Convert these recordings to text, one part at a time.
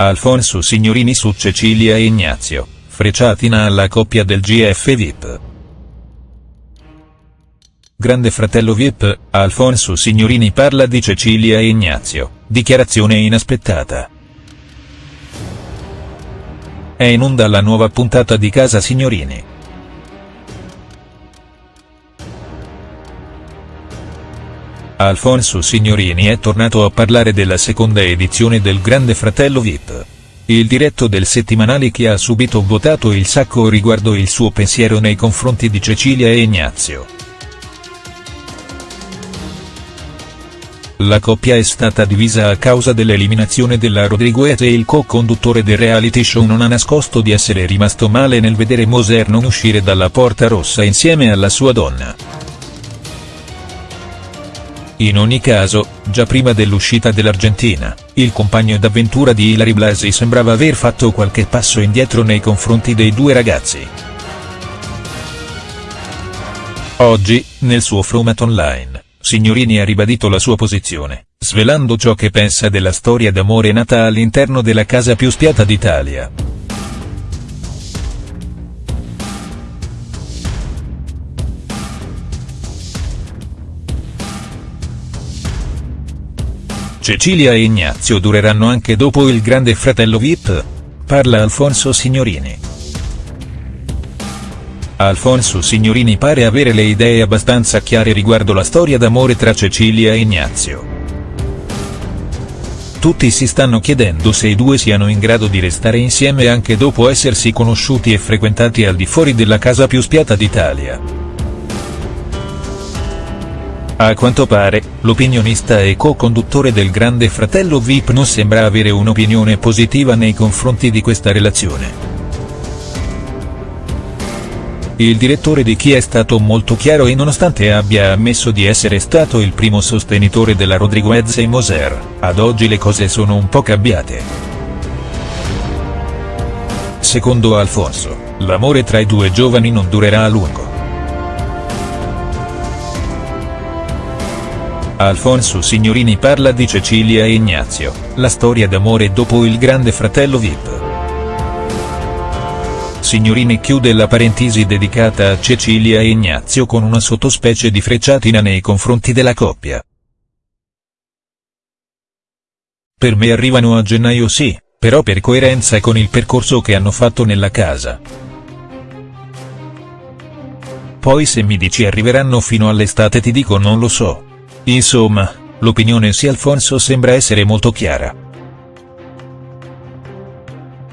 Alfonso Signorini su Cecilia e Ignazio, frecciatina alla coppia del GF VIP. Grande fratello VIP, Alfonso Signorini parla di Cecilia e Ignazio, dichiarazione inaspettata. È in onda la nuova puntata di Casa Signorini. Alfonso Signorini è tornato a parlare della seconda edizione del Grande Fratello VIP. Il diretto del settimanale che ha subito votato il sacco riguardo il suo pensiero nei confronti di Cecilia e Ignazio. La coppia è stata divisa a causa dell'eliminazione della Rodriguez e il co-conduttore del reality show non ha nascosto di essere rimasto male nel vedere Moser non uscire dalla porta rossa insieme alla sua donna. In ogni caso, già prima dell'uscita dell'Argentina, il compagno d'avventura di Ilari Blasi sembrava aver fatto qualche passo indietro nei confronti dei due ragazzi. Oggi, nel suo format online, Signorini ha ribadito la sua posizione, svelando ciò che pensa della storia d'amore nata all'interno della casa più spiata d'Italia. Cecilia e Ignazio dureranno anche dopo il grande fratello VIP? Parla Alfonso Signorini. Alfonso Signorini pare avere le idee abbastanza chiare riguardo la storia d'amore tra Cecilia e Ignazio. Tutti si stanno chiedendo se i due siano in grado di restare insieme anche dopo essersi conosciuti e frequentati al di fuori della casa più spiata d'Italia. A quanto pare, l'opinionista e co-conduttore del Grande Fratello VIP non sembra avere un'opinione positiva nei confronti di questa relazione. Il direttore di Chi è stato molto chiaro e nonostante abbia ammesso di essere stato il primo sostenitore della Rodriguez e Moser, ad oggi le cose sono un po' cambiate. Secondo Alfonso, l'amore tra i due giovani non durerà a lungo. Alfonso Signorini parla di Cecilia e Ignazio, la storia d'amore dopo il grande fratello Vip. Signorini chiude la parentesi dedicata a Cecilia e Ignazio con una sottospecie di frecciatina nei confronti della coppia. Per me arrivano a gennaio sì, però per coerenza con il percorso che hanno fatto nella casa. Poi se mi dici arriveranno fino all'estate ti dico non lo so. Insomma, l'opinione di Alfonso sembra essere molto chiara.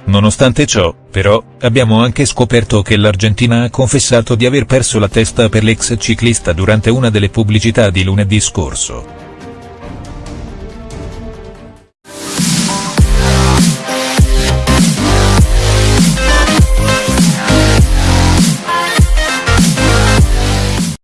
Nonostante ciò, però, abbiamo anche scoperto che l'Argentina ha confessato di aver perso la testa per l'ex ciclista durante una delle pubblicità di lunedì scorso.